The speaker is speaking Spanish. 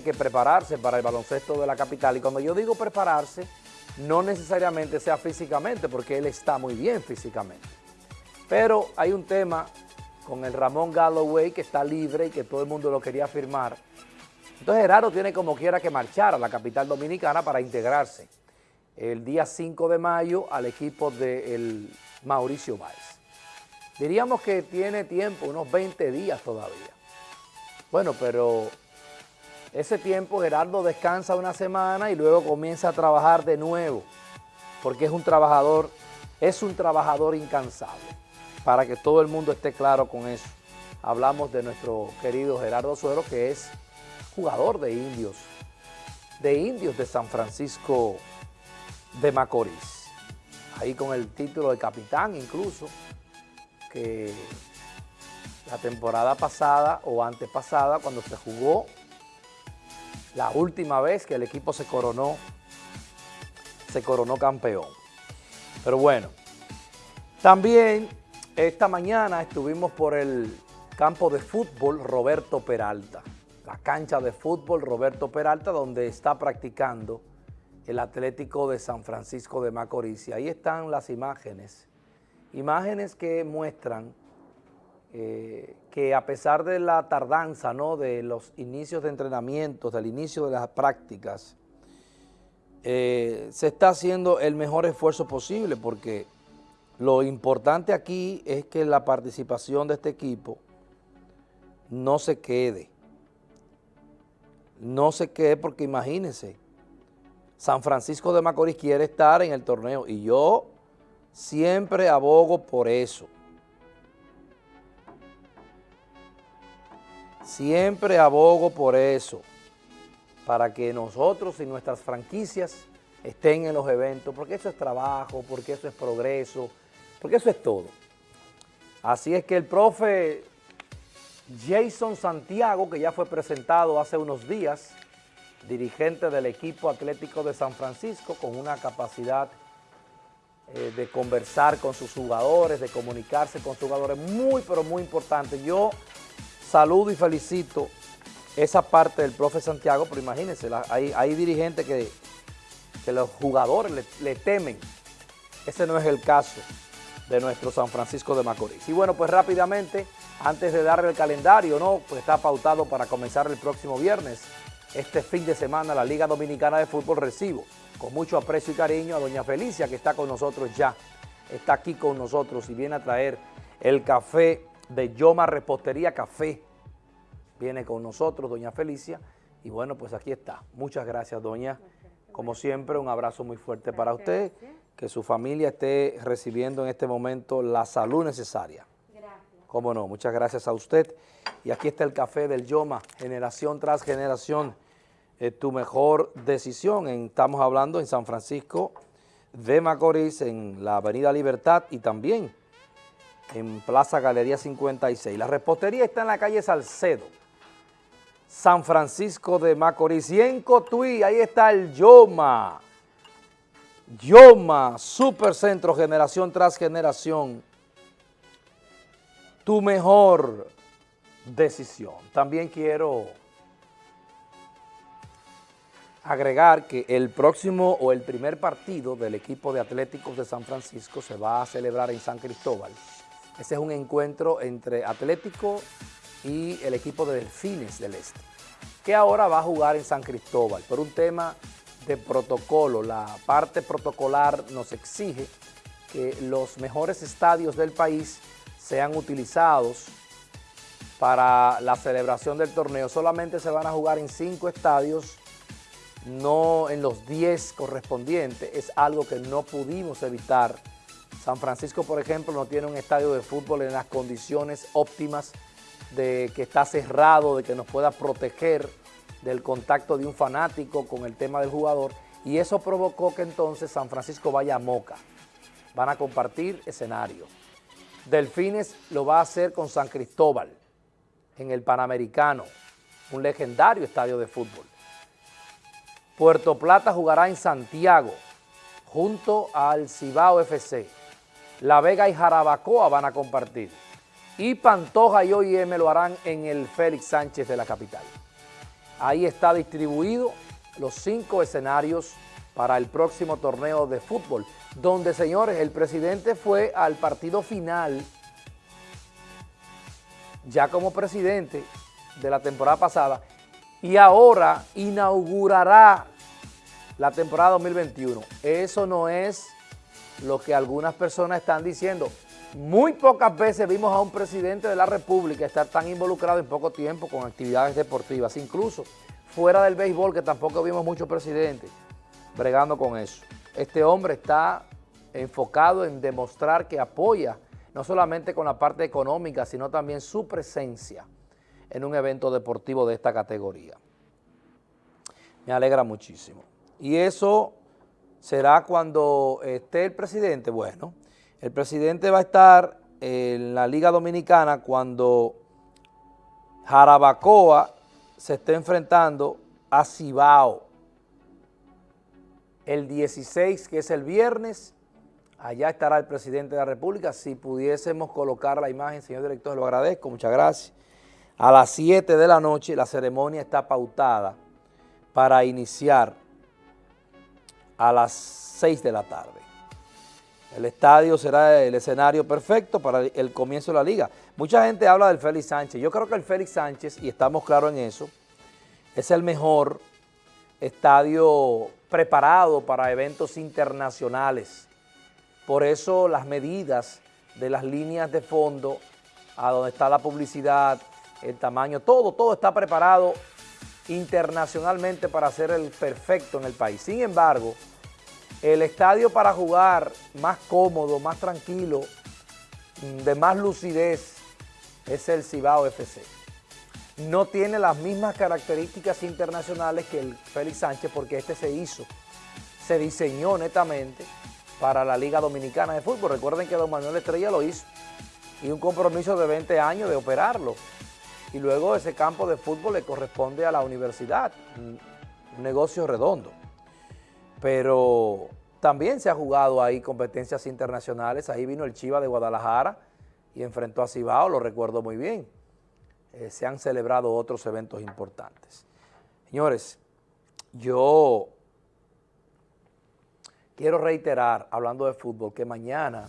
que prepararse para el baloncesto de la capital. Y cuando yo digo prepararse, no necesariamente sea físicamente, porque él está muy bien físicamente. Pero hay un tema con el Ramón Galloway que está libre y que todo el mundo lo quería firmar. Entonces Gerardo tiene como quiera que marchar a la capital dominicana para integrarse el día 5 de mayo al equipo del Mauricio Báez. Diríamos que tiene tiempo, unos 20 días todavía. Bueno, pero ese tiempo Gerardo descansa una semana y luego comienza a trabajar de nuevo, porque es un trabajador, es un trabajador incansable, para que todo el mundo esté claro con eso. Hablamos de nuestro querido Gerardo Suero, que es jugador de indios, de indios de San Francisco de Macorís. Ahí con el título de capitán incluso, que la temporada pasada o antepasada, cuando se jugó la última vez que el equipo se coronó, se coronó campeón. Pero bueno, también esta mañana estuvimos por el campo de fútbol Roberto Peralta, la cancha de fútbol Roberto Peralta donde está practicando el Atlético de San Francisco de Macorís. Y ahí están las imágenes, imágenes que muestran eh, que a pesar de la tardanza ¿no? de los inicios de entrenamientos, del inicio de las prácticas, eh, se está haciendo el mejor esfuerzo posible porque lo importante aquí es que la participación de este equipo no se quede. No se quede porque imagínense, San Francisco de Macorís quiere estar en el torneo y yo siempre abogo por eso. Siempre abogo por eso, para que nosotros y nuestras franquicias estén en los eventos, porque eso es trabajo, porque eso es progreso, porque eso es todo. Así es que el profe Jason Santiago, que ya fue presentado hace unos días, dirigente del equipo atlético de San Francisco, con una capacidad eh, de conversar con sus jugadores, de comunicarse con sus jugadores, muy pero muy importante. Yo saludo y felicito esa parte del profe Santiago, pero imagínense, hay, dirigentes que, los jugadores le, temen. Ese no es el caso de nuestro San Francisco de Macorís. Y bueno, pues rápidamente, antes de darle el calendario, ¿no? Pues está pautado para comenzar el próximo viernes. Este fin de semana la Liga Dominicana de Fútbol recibo con mucho aprecio y cariño a doña Felicia que está con nosotros ya. Está aquí con nosotros y viene a traer el café de Yoma Repostería Café. Viene con nosotros doña Felicia y bueno, pues aquí está. Muchas gracias, doña. Como siempre, un abrazo muy fuerte para usted, que su familia esté recibiendo en este momento la salud necesaria. Gracias. Cómo no, muchas gracias a usted. Y aquí está el café del Yoma, generación tras generación, tu mejor decisión. estamos hablando en San Francisco de Macorís, en la Avenida Libertad y también en Plaza Galería 56. La repostería está en la calle Salcedo, San Francisco de Macorís. Y en Cotuí, ahí está el Yoma. Yoma, Supercentro, generación tras generación. Tu mejor decisión. También quiero agregar que el próximo o el primer partido del equipo de Atléticos de San Francisco se va a celebrar en San Cristóbal. Ese es un encuentro entre Atlético y el equipo de Delfines del Este, que ahora va a jugar en San Cristóbal por un tema de protocolo. La parte protocolar nos exige que los mejores estadios del país sean utilizados para la celebración del torneo. Solamente se van a jugar en cinco estadios, no en los diez correspondientes. Es algo que no pudimos evitar San Francisco, por ejemplo, no tiene un estadio de fútbol en las condiciones óptimas de que está cerrado, de que nos pueda proteger del contacto de un fanático con el tema del jugador y eso provocó que entonces San Francisco vaya a Moca. Van a compartir escenario. Delfines lo va a hacer con San Cristóbal en el Panamericano, un legendario estadio de fútbol. Puerto Plata jugará en Santiago junto al Cibao FC. La Vega y Jarabacoa van a compartir. Y Pantoja y OIM lo harán en el Félix Sánchez de la capital. Ahí está distribuido los cinco escenarios para el próximo torneo de fútbol, donde, señores, el presidente fue al partido final, ya como presidente de la temporada pasada, y ahora inaugurará la temporada 2021. Eso no es lo que algunas personas están diciendo. Muy pocas veces vimos a un presidente de la República estar tan involucrado en poco tiempo con actividades deportivas, incluso fuera del béisbol, que tampoco vimos muchos presidentes bregando con eso. Este hombre está enfocado en demostrar que apoya no solamente con la parte económica, sino también su presencia en un evento deportivo de esta categoría. Me alegra muchísimo. Y eso será cuando esté el presidente. Bueno, el presidente va a estar en la Liga Dominicana cuando Jarabacoa se esté enfrentando a Cibao. El 16, que es el viernes, allá estará el presidente de la República. Si pudiésemos colocar la imagen, señor director, lo agradezco, muchas gracias. A las 7 de la noche la ceremonia está pautada para iniciar a las 6 de la tarde. El estadio será el escenario perfecto para el comienzo de la liga. Mucha gente habla del Félix Sánchez. Yo creo que el Félix Sánchez, y estamos claros en eso, es el mejor estadio preparado para eventos internacionales. Por eso las medidas de las líneas de fondo, a donde está la publicidad, el tamaño, todo, todo está preparado internacionalmente para ser el perfecto en el país. Sin embargo, el estadio para jugar más cómodo, más tranquilo, de más lucidez, es el Cibao FC. No tiene las mismas características internacionales que el Félix Sánchez porque este se hizo, se diseñó netamente para la Liga Dominicana de Fútbol. Recuerden que don Manuel Estrella lo hizo y un compromiso de 20 años de operarlo. Y luego ese campo de fútbol le corresponde a la universidad, un negocio redondo pero también se ha jugado ahí competencias internacionales, ahí vino el Chiva de Guadalajara y enfrentó a Cibao, lo recuerdo muy bien. Eh, se han celebrado otros eventos importantes. Señores, yo quiero reiterar, hablando de fútbol, que mañana